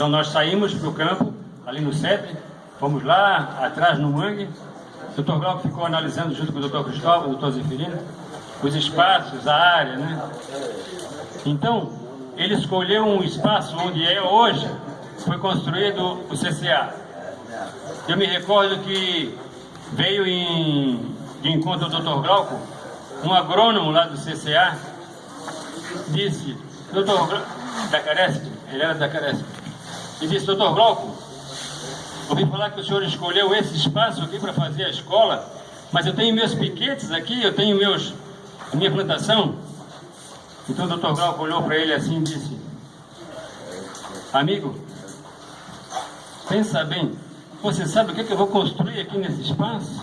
Então nós saímos para o campo, ali no CEP, fomos lá, atrás no mangue, o Dr. Glauco ficou analisando junto com o Dr. Cristóvão, o Dr. Zeferino, os espaços, a área, né? Então, ele escolheu um espaço onde é hoje, foi construído o CCA. Eu me recordo que veio em, de encontro ao Dr. Glauco, um agrônomo lá do CCA, disse, doutor da Caresp, ele era da Caresp, e disse, doutor Glauco, ouvi falar que o senhor escolheu esse espaço aqui para fazer a escola, mas eu tenho meus piquetes aqui, eu tenho meus, a minha plantação. Então o doutor Glauco olhou para ele assim e disse, amigo, pensa bem, você sabe o que, é que eu vou construir aqui nesse espaço?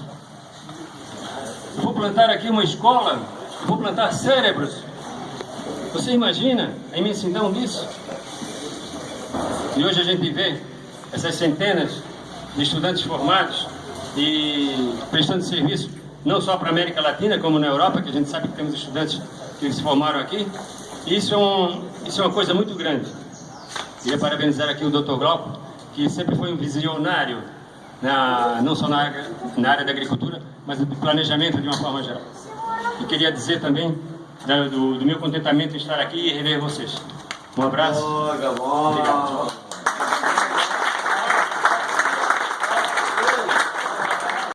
Eu vou plantar aqui uma escola, vou plantar cérebros. Você imagina a imensidão disso? E hoje a gente vê essas centenas de estudantes formados e prestando serviço não só para a América Latina, como na Europa, que a gente sabe que temos estudantes que se formaram aqui. Isso é, um, isso é uma coisa muito grande. Queria parabenizar aqui o Dr. Glauco, que sempre foi um visionário, na, não só na área, na área da agricultura, mas do planejamento de uma forma geral. E queria dizer também do, do meu contentamento em estar aqui e rever vocês. Um abraço.